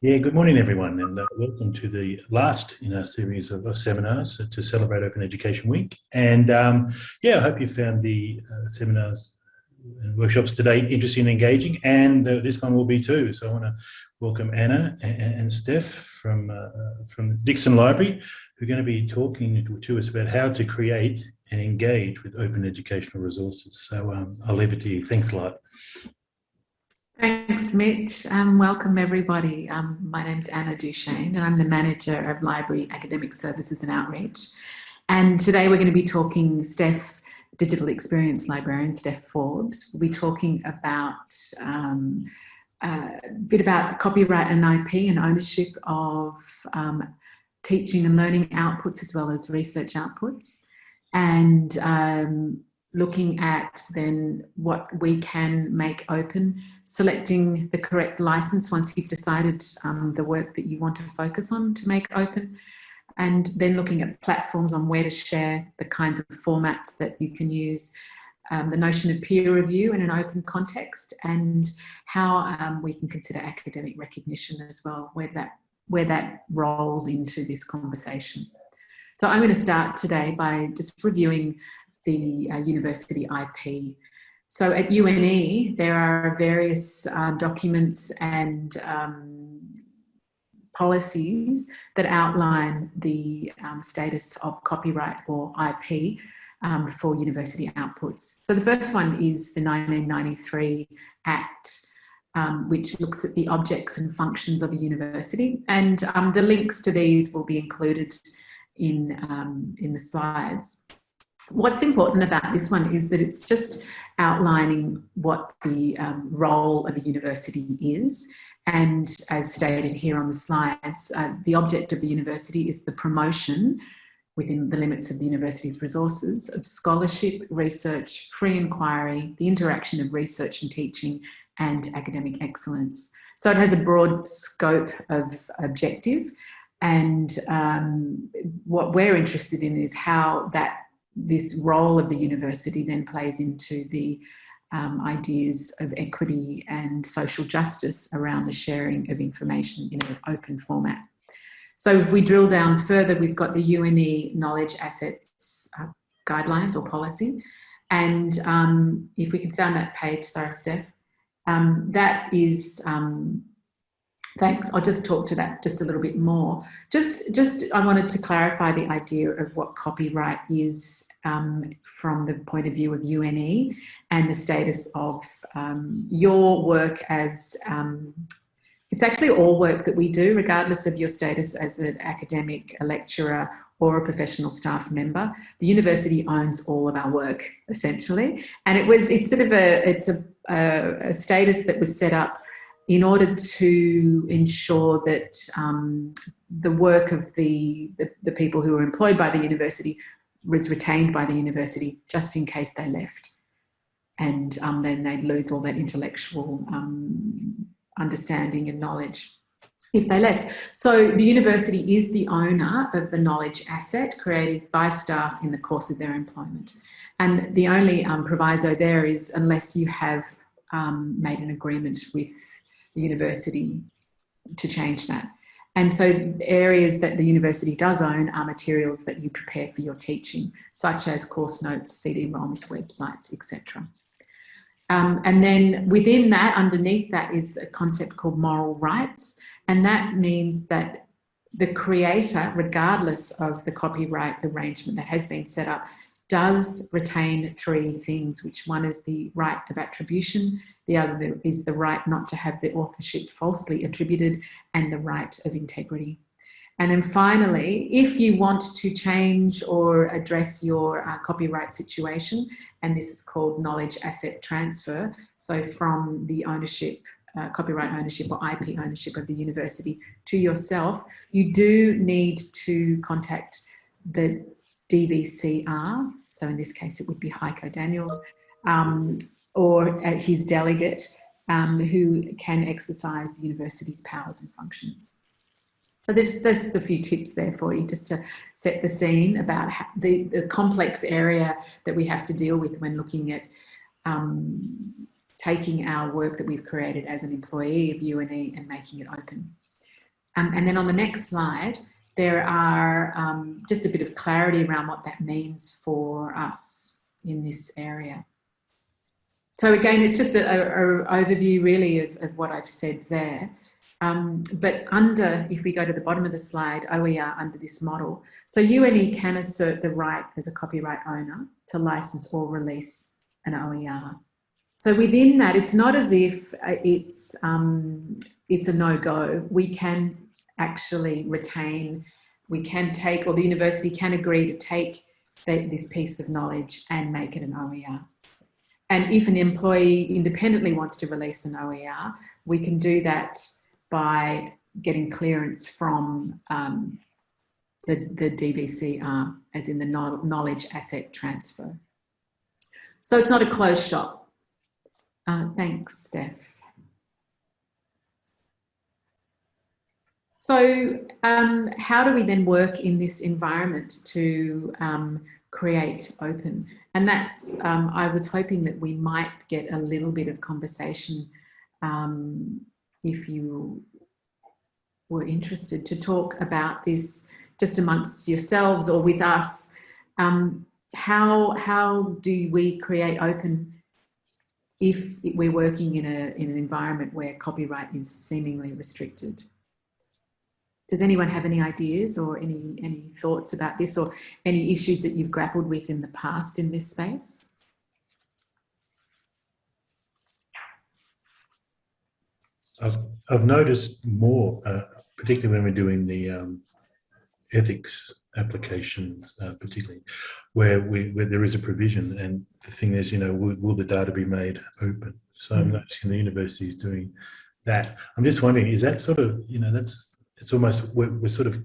Yeah, good morning, everyone, and uh, welcome to the last in our series of uh, seminars to celebrate Open Education Week. And um, yeah, I hope you found the uh, seminars and workshops today interesting and engaging, and this one will be too. So I want to welcome Anna and, and Steph from, uh, uh, from Dixson Library, who are going to be talking to, to, us about how to create and engage with open educational resources. So um, I'll leave it to you. Thanks a lot. Thanks, Mitch. Um, welcome, everybody. Um, my name's Anna Duchesne, and I'm the Manager of Library Academic Services and Outreach. And today we're going to be talking, Steph, Digital Experience Librarian, Steph Forbes, We'll be talking about um, a bit about copyright and IP and ownership of um, teaching and learning outputs as well as research outputs. And um, looking at then what we can make open, selecting the correct license once you've decided um, the work that you want to focus on to make open, and then looking at platforms on where to share the kinds of formats that you can use, um, the notion of peer review in an open context, and how um, we can consider academic recognition as well, where that, where that rolls into this conversation. So I'm going to start today by just reviewing the uh, university IP. So at UNE, there are various uh, documents and um, policies that outline the um, status of copyright or IP um, for university outputs. So the first one is the 1993 Act, um, which looks at the objects and functions of a university. And um, the links to these will be included in, um, in the slides. What's important about this one is that it's just outlining what the um, role of a university is. And as stated here on the slides, uh, the object of the university is the promotion within the limits of the university's resources of scholarship, research, free inquiry, the interaction of research and teaching and academic excellence. So it has a broad scope of objective and um, what we're interested in is how that this role of the university then plays into the um, ideas of equity and social justice around the sharing of information in an open format. So if we drill down further, we've got the UNE knowledge assets uh, guidelines or policy. And um, if we can stay on that page, sorry, Steph, um, that is um, Thanks. I'll just talk to that just a little bit more. Just, just I wanted to clarify the idea of what copyright is um, from the point of view of UNE and the status of um, your work as, um, it's actually all work that we do, regardless of your status as an academic, a lecturer, or a professional staff member. The university owns all of our work, essentially. And it was, it's sort of a, it's a, a, a status that was set up in order to ensure that um, the work of the, the, the, people who were employed by the university was retained by the university just in case they left. And um, then they'd lose all that intellectual um, understanding and knowledge if they left. So the university is the owner of the knowledge asset created by staff in the course of their employment. And the only um, proviso there is unless you have um, made an agreement with the university to change that. And so areas that the university does own are materials that you prepare for your teaching, such as course notes, CD-ROMs, websites, etc. Um, and then within that, underneath that is a concept called moral rights. And that means that the creator, regardless of the copyright arrangement that has been set up, does retain three things, which one is the right of attribution, the other is the right not to have the authorship falsely attributed, and the right of integrity. And then finally, if you want to change or address your uh, copyright situation, and this is called knowledge asset transfer, so from the ownership, uh, copyright ownership or IP ownership of the university to yourself, you do need to contact the DVCR, so in this case it would be Heiko Daniels, um, or uh, his delegate um, who can exercise the university's powers and functions. So there's just a few tips there for you just to set the scene about the, the complex area that we have to deal with when looking at um, taking our work that we've created as an employee of UNE and making it open. Um, and then on the next slide, there are um, just a bit of clarity around what that means for us in this area. So again, it's just an overview really of, of, what I've said there. Um, but under, if we go to the bottom of the slide, OER under this model. So UNE can assert the right as a copyright owner to license or release an OER. So within that, it's not as if uh, it's, um, it's a no-go. We can actually retain, we can take, or the university can agree to take this piece of knowledge and make it an OER. And if an employee independently wants to release an OER, we can do that by getting clearance from um, the, the DVCR, as in the knowledge asset transfer. So it's not a closed shop. Uh, thanks, Steph. So um, how do we then work in this environment to um, create open? And that's, um, I was hoping that we might get a little bit of conversation um, if you were interested to talk about this just amongst yourselves or with us. Um, how, how do we create open if we're working in, a, in an environment where copyright is seemingly restricted? Does anyone have any ideas or any, any thoughts about this or any issues that you've grappled with in the past in this space? I've, I've noticed more, uh, particularly when we're doing the um, ethics applications, uh, particularly where we where there is a provision, and the thing is, you know, will, will the data be made open? So mm -hmm. I'm noticing the university is doing that. I'm just wondering, is that sort of, you know, that's it's almost we're, we're, sort of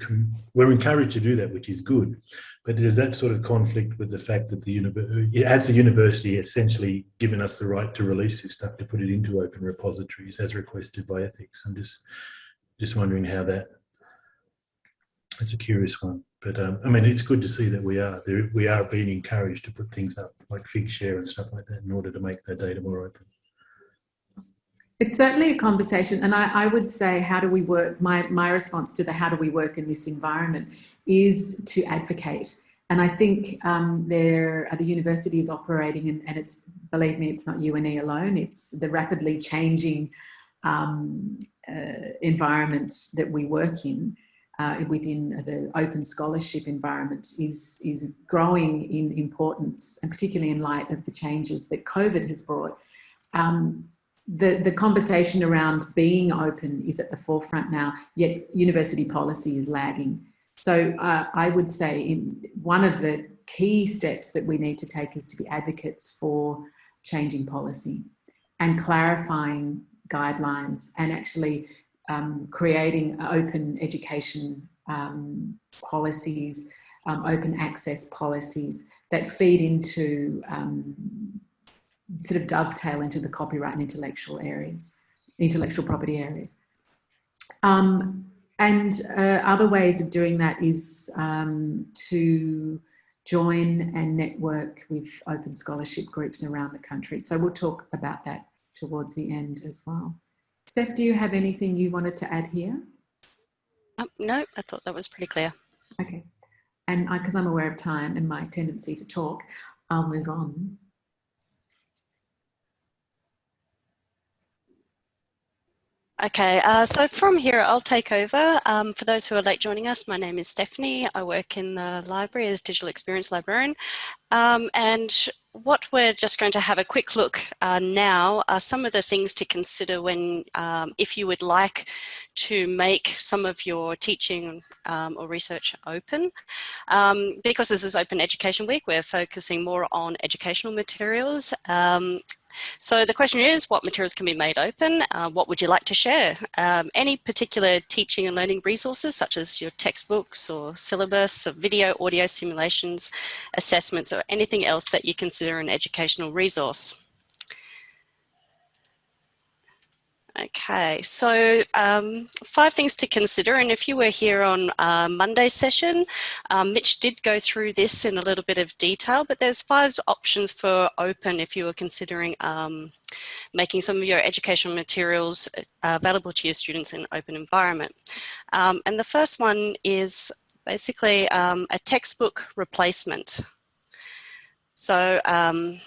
we're encouraged to do that, which is good. But does that sort of conflict with the fact that the university, as the university, essentially given us the right to release this stuff to put it into open repositories as requested by ethics? I'm just just wondering how that. It's a curious one, but um, I mean, it's good to see that we are there. We are being encouraged to put things up like Figshare and stuff like that in order to make the data more open. It's certainly a conversation. And I, I, would say, how do we work? My, my response to the how do we work in this environment is to advocate. And I think um, there the university is operating and, and it's, believe me, it's not UNE alone. It's the rapidly changing um, uh, environment that we work in uh, within the open scholarship environment is, is growing in importance and particularly in light of the changes that COVID has brought. Um, the, the conversation around being open is at the forefront now, yet university policy is lagging. So uh, I would say in one of the key steps that we need to take is to be advocates for changing policy and clarifying guidelines and actually um, creating open education um, policies, um, open access policies that feed into um, sort of dovetail into the copyright and intellectual areas, intellectual property areas. Um, and uh, other ways of doing that is um, to join and network with open scholarship groups around the country. So we'll talk about that towards the end as well. Steph, do you have anything you wanted to add here? Um, no, I thought that was pretty clear. Okay. And I because I'm aware of time and my tendency to talk, I'll move on. Okay, uh, so from here I'll take over. Um, for those who are late joining us, my name is Stephanie. I work in the library as digital experience librarian. Um, and what we're just going to have a quick look uh, now are some of the things to consider when, um, if you would like to make some of your teaching um, or research open. Um, because this is Open Education Week, we're focusing more on educational materials um, so the question is, what materials can be made open? Uh, what would you like to share? Um, any particular teaching and learning resources, such as your textbooks or syllabus, or video, audio simulations, assessments, or anything else that you consider an educational resource? Okay. So um, five things to consider. And if you were here on uh, Monday's session, um, Mitch did go through this in a little bit of detail, but there's five options for open if you were considering um, making some of your educational materials uh, available to your students in an open environment. Um, and the first one is basically um, a textbook replacement. So um,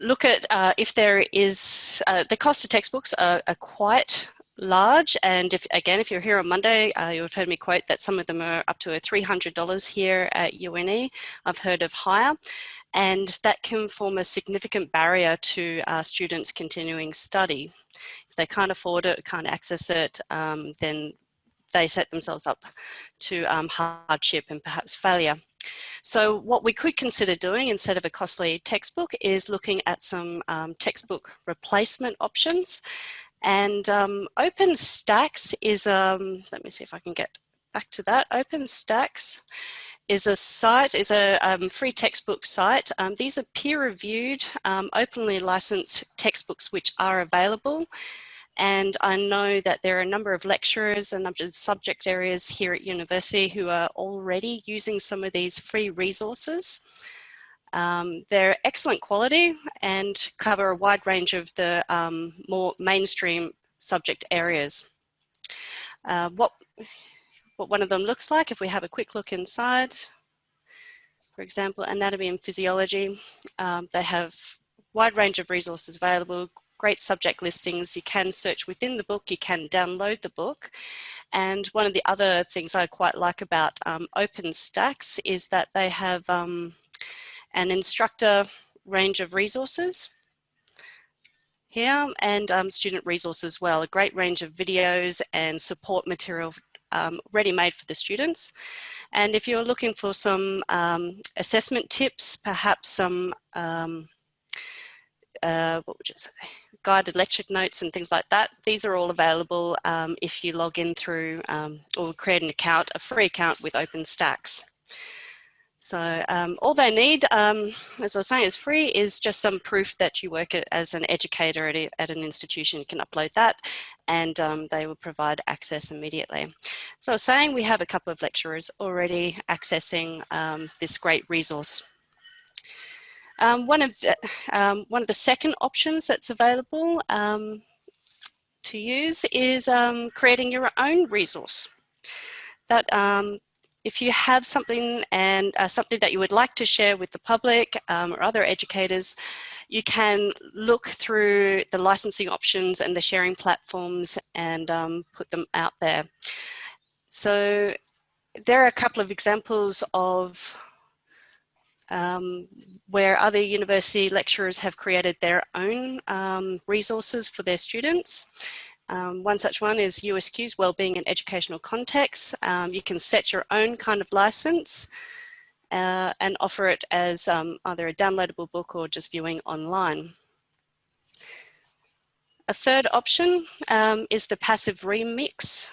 look at uh, if there is, uh, the cost of textbooks are, are, quite large and if again if you're here on Monday uh, you've heard me quote that some of them are up to a $300 here at UNE I've heard of higher and that can form a significant barrier to uh, students continuing study. If they can't afford it can't access it um, then they set themselves up to um, hardship and perhaps failure so what we could consider doing instead of a costly textbook is looking at some um, textbook replacement options. And um, OpenStax is, um, let me see if I can get back to that. OpenStax is a site, is a um, free textbook site. Um, these are peer-reviewed, um, openly licensed textbooks which are available. And I know that there are a number of lecturers and subject areas here at university who are already using some of these free resources. Um, they're excellent quality and cover a wide range of the um, more mainstream subject areas. Uh, what, what one of them looks like, if we have a quick look inside, for example, anatomy and physiology, um, they have wide range of resources available, great subject listings. You can search within the book, you can download the book. And one of the other things I quite like about um, OpenStax is that they have um, an instructor range of resources here and um, student resources as well, a great range of videos and support material um, ready-made for the students. And if you're looking for some um, assessment tips, perhaps some, um, uh, what would you say, guided lecture notes and things like that. These are all available um, if you log in through um, or create an account, a free account with OpenStax. So um, all they need, um, as I was saying, is free, is just some proof that you work as an educator at, a, at an institution. You can upload that and um, they will provide access immediately. So saying we have a couple of lecturers already accessing um, this great resource. Um, one, of the, um, one of the second options that's available um, to use is um, creating your own resource. That um, if you have something and uh, something that you would like to share with the public um, or other educators, you can look through the licensing options and the sharing platforms and put them out there. So there are a couple of examples of um, where other university lecturers have created their own um, resources for their students. Um, one such one is USQ's Wellbeing and Educational Context. Um, you can set your own kind of license uh, and offer it as um, either a downloadable book or just viewing online. A third option um, is the passive remix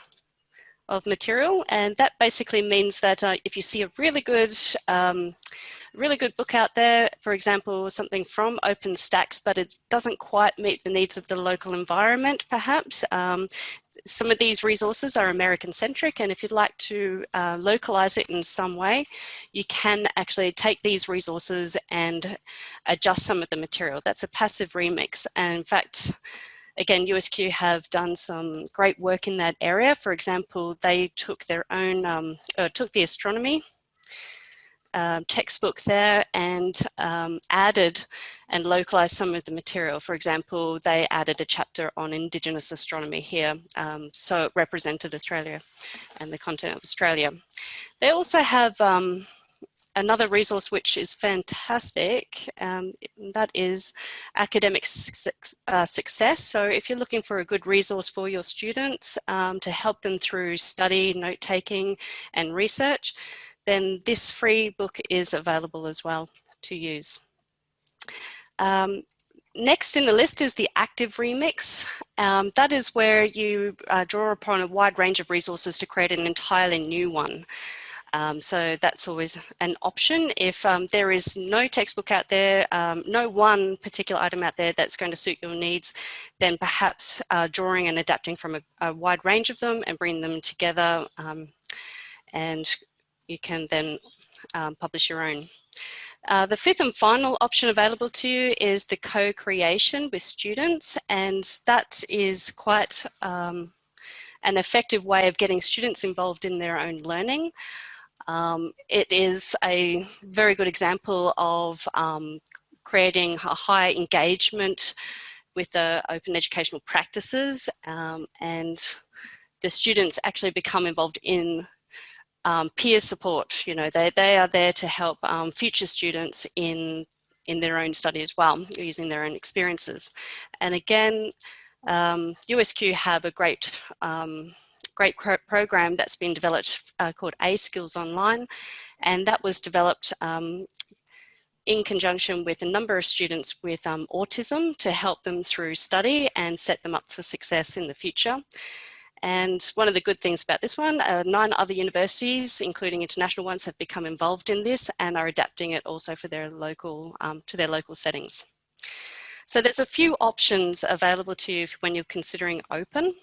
of material and that basically means that uh, if you see a really good really good book out there, for example, something from OpenStax, but it doesn't quite meet the needs of the local environment, perhaps. Um, some of these resources are American centric and if you'd like to uh, localize it in some way, you can actually take these resources and adjust some of the material. That's a passive remix. And in fact, again, USQ have done some great work in that area. For example, they took their own, um, uh, took the astronomy um, textbook there and um, added and localized some of the material. For example, they added a chapter on Indigenous astronomy here, um, so it represented Australia and the continent of Australia. They also have um, another resource which is fantastic, um, that is academic su uh, success. So if you're looking for a good resource for your students um, to help them through study, note-taking and research, then this free book is available as well to use. Um, next in the list is the active remix. Um, that is where you uh, draw upon a wide range of resources to create an entirely new one. Um, so that's always an option. If um, there is no textbook out there, um, no one particular item out there that's going to suit your needs, then perhaps uh, drawing and adapting from a, a, wide range of them and bring them together um, and you can then um, publish your own. Uh, the fifth and final option available to you is the co-creation with students and that is quite um, an effective way of getting students involved in their own learning. Um, it is a very good example of um, creating a high engagement with the open educational practices um, and the students actually become involved in um, peer support. You know, they, they are there to help um, future students in, in their own study as well, using their own experiences. And again, um, USQ have a great um, great program that's been developed uh, called A Skills Online. And that was developed um, in conjunction with a number of students with um, autism to help them through study and set them up for success in the future. And one of the good things about this one, uh, nine other universities, including international ones, have become involved in this and are adapting it also for their local, um, to their local settings. So there's a few options available to you when you're considering open.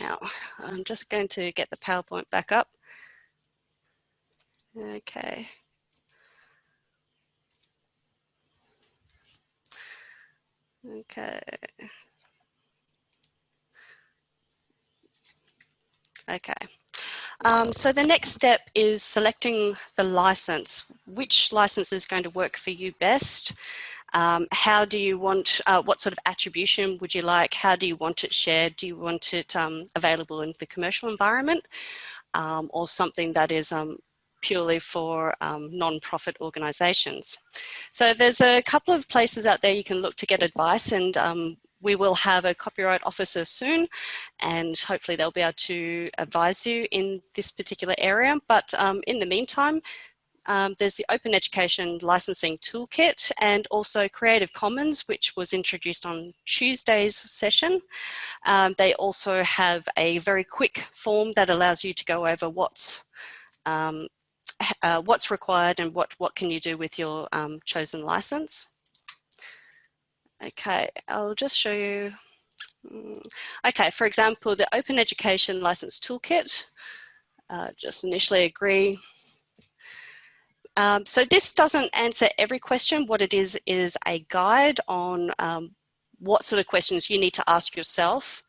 Now, I'm just going to get the PowerPoint back up. Okay. Okay. Okay. Um, so the next step is selecting the license. Which license is going to work for you best? Um, how do you want, uh, what sort of attribution would you like? How do you want it shared? Do you want it um, available in the commercial environment um, or something that is um, purely for um, non-profit organizations? So there's a couple of places out there you can look to get advice and um, we will have a copyright officer soon and hopefully they'll be able to advise you in this particular area. But um, in the meantime, um, there's the Open Education Licensing Toolkit and also Creative Commons, which was introduced on Tuesday's session. Um, they also have a very quick form that allows you to go over what's um, uh, what's required and what, what can you do with your um, chosen license. Okay, I'll just show you. Mm, okay, for example, the Open Education License Toolkit, uh, just initially agree um, so this doesn't answer every question. What it is, is a guide on um, what sort of questions you need to ask yourself,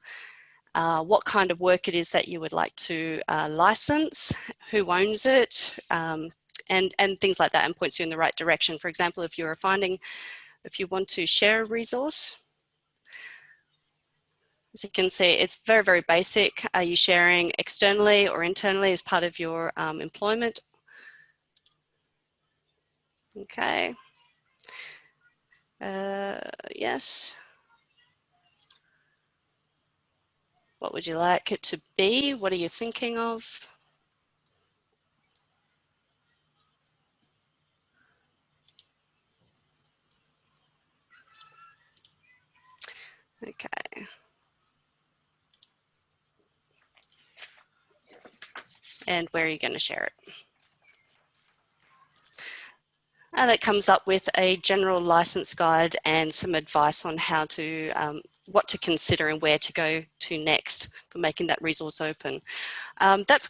uh, what kind of work it is that you would like to uh, license, who owns it, um, and, and things like that and points you in the right direction. For example, if you're finding, if you want to share a resource, as you can see, it's very, very basic. Are you sharing externally or internally as part of your um, employment Okay. Uh, yes. What would you like it to be? What are you thinking of? Okay. And where are you going to share it? And it comes up with a general license guide and some advice on how to, um, what to consider and where to go to next for making that resource open. Um, that's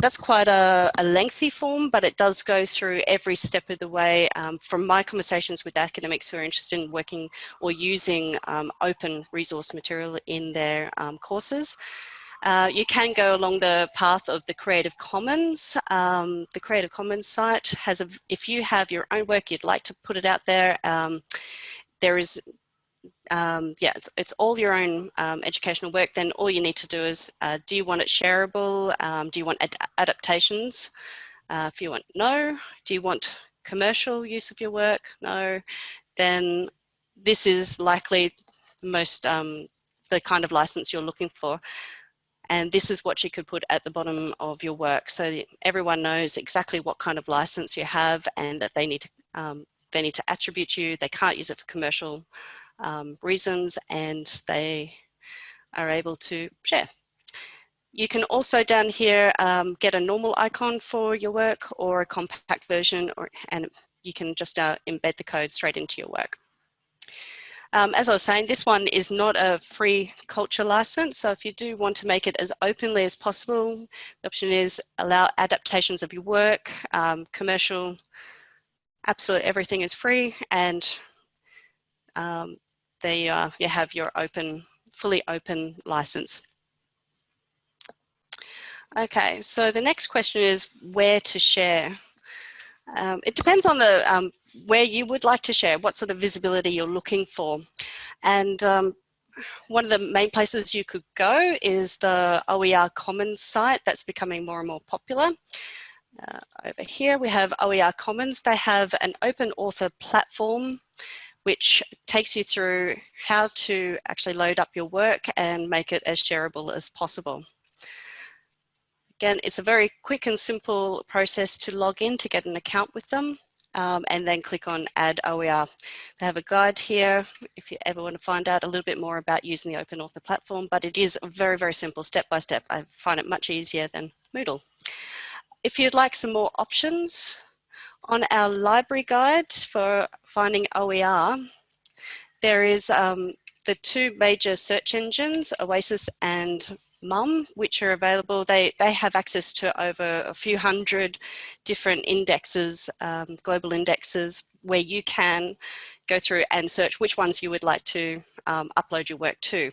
that's quite a, a, lengthy form, but it does go through every step of the way. Um, from my conversations with academics who are interested in working or using um, open resource material in their um, courses, uh, you can go along the path of the Creative Commons. Um, the Creative Commons site has a, if you have your own work, you'd like to put it out there, um, there is, um, yeah, it's, it's, all your own um, educational work, then all you need to do is, uh, do you want it shareable? Um, do you want ad adaptations? Uh, if you want no, do you want commercial use of your work? No, then this is likely most um, the kind of license you're looking for. And this is what you could put at the bottom of your work. So everyone knows exactly what kind of license you have and that they need to, um, they need to attribute you. They can't use it for commercial um, reasons and they are able to share. You can also down here um, get a normal icon for your work or a compact version or, and you can just uh, embed the code straight into your work. Um, as I was saying, this one is not a free culture license. So if you do want to make it as openly as possible, the option is allow adaptations of your work, um, commercial, absolutely everything is free. And um, they, uh, you have your open, fully open license. Okay, so the next question is where to share. Um, it depends on the um, where you would like to share, what sort of visibility you're looking for. And um, one of the main places you could go is the OER Commons site that's becoming more and more popular. Uh, over here we have OER Commons. They have an open author platform which takes you through how to actually load up your work and make it as shareable as possible. Again, it's a very quick and simple process to log in to get an account with them um, and then click on add OER. They have a guide here if you ever want to find out a little bit more about using the Open Author platform, but it is very, very simple step by step. I find it much easier than Moodle. If you'd like some more options on our library guide for finding OER, there is um, the two major search engines, Oasis and mum, which are available. They, they have access to over a few hundred different indexes, um, global indexes, where you can go through and search which ones you would like to um, upload your work to.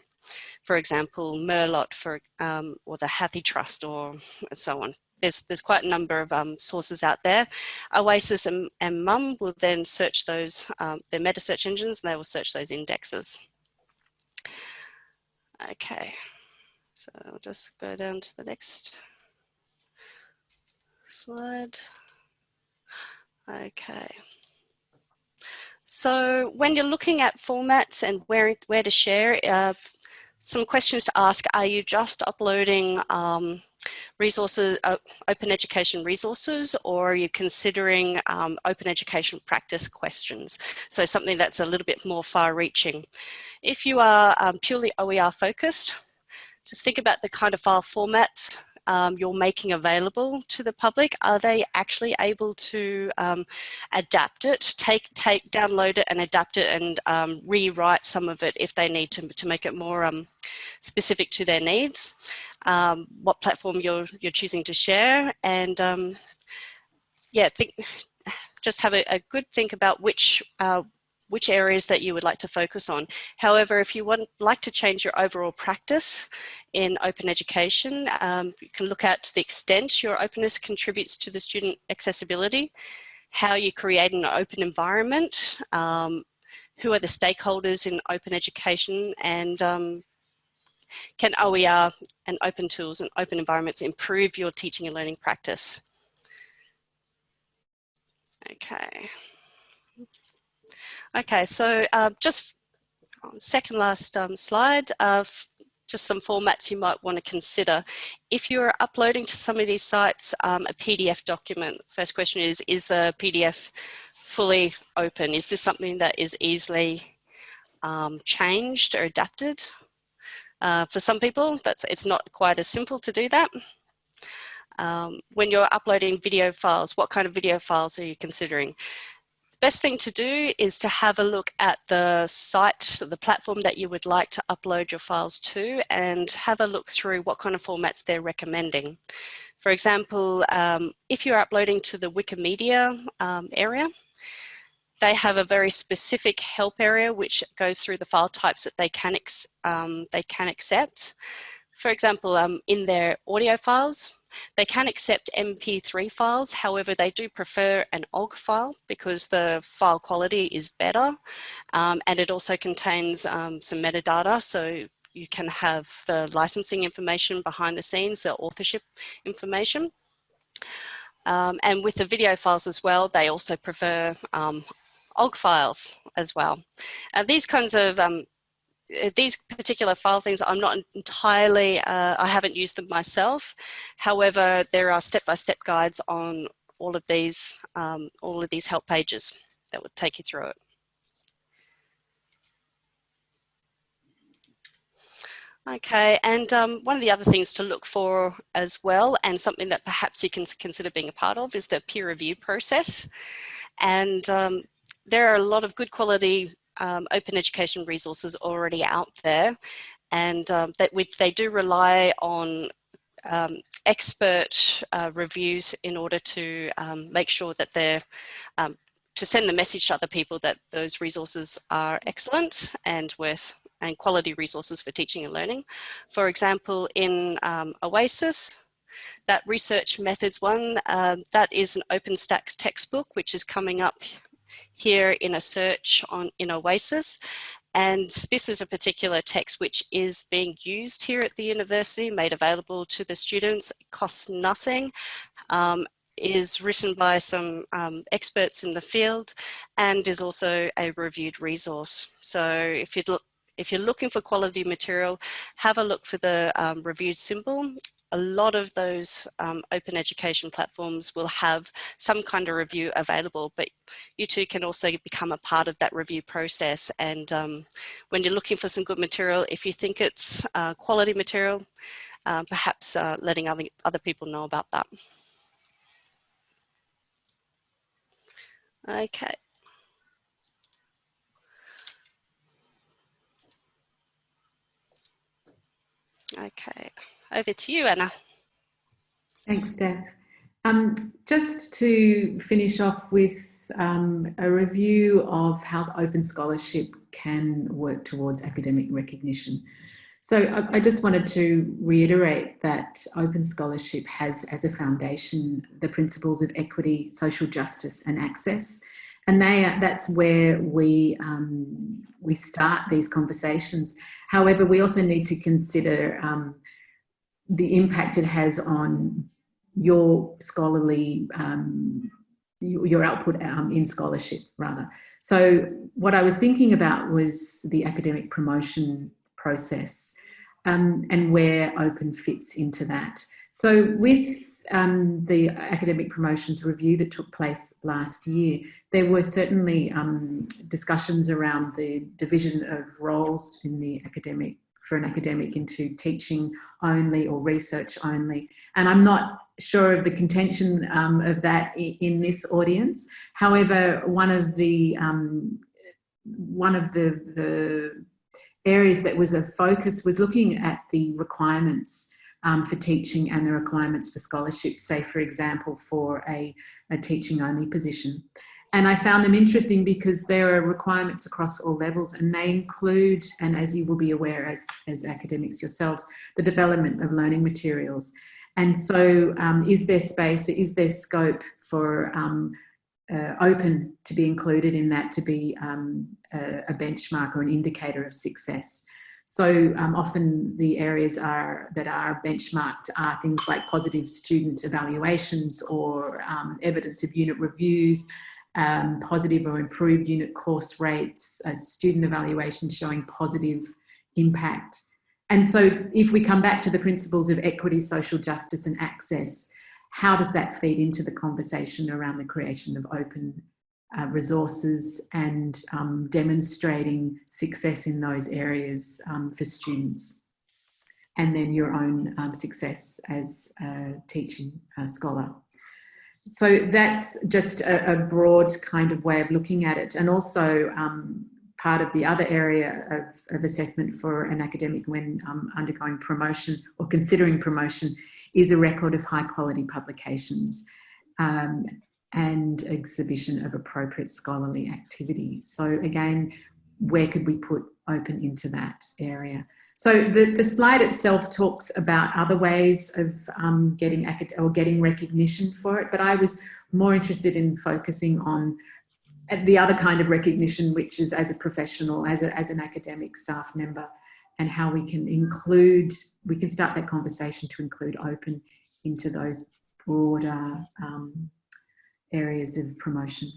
For example, Merlot for, um, or the HathiTrust or so on. There's, there's quite a number of um, sources out there. Oasis and, and MUM will then search those, um, their meta search engines, and they will search those indexes. Okay. So I'll just go down to the next slide. Okay. So when you're looking at formats and where, where to share, uh, some questions to ask, are you just uploading um, resources, uh, open education resources, or are you considering um, open education practice questions? So something that's a little bit more far reaching. If you are um, purely OER focused, just think about the kind of file format um, you're making available to the public. Are they actually able to um, adapt it, take, take, download it and adapt it and um, rewrite some of it if they need to, to make it more um, specific to their needs? Um, what platform you're, you're choosing to share and um, yeah, think, just have a, a, good think about which uh, which areas that you would like to focus on. However, if you would like to change your overall practice in open education, um, you can look at the extent your openness contributes to the student accessibility, how you create an open environment, um, who are the stakeholders in open education, and um, can OER and open tools and open environments improve your teaching and learning practice? Okay. Okay, so uh, just second last um, slide, uh, just some formats you might want to consider. If you're uploading to some of these sites um, a PDF document, first question is, is the PDF fully open? Is this something that is easily um, changed or adapted? Uh, for some people, that's it's not quite as simple to do that. Um, when you're uploading video files, what kind of video files are you considering? The best thing to do is to have a look at the site, the platform that you would like to upload your files to and have a look through what kind of formats they're recommending. For example, um, if you're uploading to the Wikimedia um, area, they have a very specific help area which goes through the file types that they can, um, they can accept. For example, um, in their audio files, they can accept MP3 files, however, they do prefer an OGG file because the file quality is better um, and it also contains um, some metadata. So you can have the licensing information behind the scenes, the authorship information. Um, and with the video files as well, they also prefer um, OGG files as well. Uh, these kinds of um, uh, these particular file things, I'm not entirely, uh, I haven't used them myself. However, there are step-by-step -step guides on all of these, um, all of these help pages that would take you through it. Okay, and um, one of the other things to look for as well, and something that perhaps you can consider being a part of, is the peer review process. And um, there are a lot of good quality um, open education resources already out there, and um, that we, they do rely on um, expert uh, reviews in order to um, make sure that they're to send the message to other people that those resources are excellent and worth and quality resources for teaching and learning. For example, in um, OASIS, that research methods one, uh, that is an OpenStax textbook, which is coming up here in a search on in OASIS. And this is a particular text which is being used here at the university, made available to the students, it costs nothing, um, is written by some um, experts in the field and is also a reviewed resource. So if you'd look, if you're looking for quality material, have a look for the um, reviewed symbol. A lot of those um, open education platforms will have some kind of review available, but you too can also become a part of that review process. And um, when you're looking for some good material, if you think it's uh, quality material, uh, perhaps uh, letting other, other people know about that. Okay. Okay, over to you, Anna. Thanks, Steph. Um, just to finish off with um, a review of how open scholarship can work towards academic recognition. So I, I, just wanted to reiterate that open scholarship has as a foundation the principles of equity, social justice and access. And they that's where we, um, we start these conversations. However, we also need to consider um, the impact it has on your scholarly, um, your output um, in scholarship rather. So what I was thinking about was the academic promotion process um, and where open fits into that. So with um, the academic promotions review that took place last year, there were certainly um, discussions around the division of roles in the academic for an academic into teaching only or research only. And I'm not sure of the contention um, of that in this audience. However, one of the um, one of the, the areas that was a focus was looking at the requirements um, for teaching and the requirements for scholarship, say for example, for a, a teaching only position. And I found them interesting because there are requirements across all levels and they include, and as you will be aware as, as academics yourselves, the development of learning materials. And so um, is there space, is there scope for um, uh, open to be included in that to be um, a, a, benchmark or an indicator of success. So um, often the areas are that are benchmarked are things like positive student evaluations or um, evidence of unit reviews, um, positive or improved unit course rates, a student evaluation showing positive impact. And so if we come back to the principles of equity, social justice and access, how does that feed into the conversation around the creation of open uh, resources and um, demonstrating success in those areas um, for students and then your own um, success as a teaching uh, scholar. So that's just a, a, broad kind of way of looking at it and also um, part of the other area of, of assessment for an academic when um, undergoing promotion or considering promotion is a record of high quality publications um, and exhibition of appropriate scholarly activity. So again, where could we put open into that area? So the, the slide itself talks about other ways of um, getting or getting recognition for it, but I was more interested in focusing on the other kind of recognition, which is as a professional, as, a, as an academic staff member, and how we can include, we can start that conversation to include open into those broader um, areas of promotion.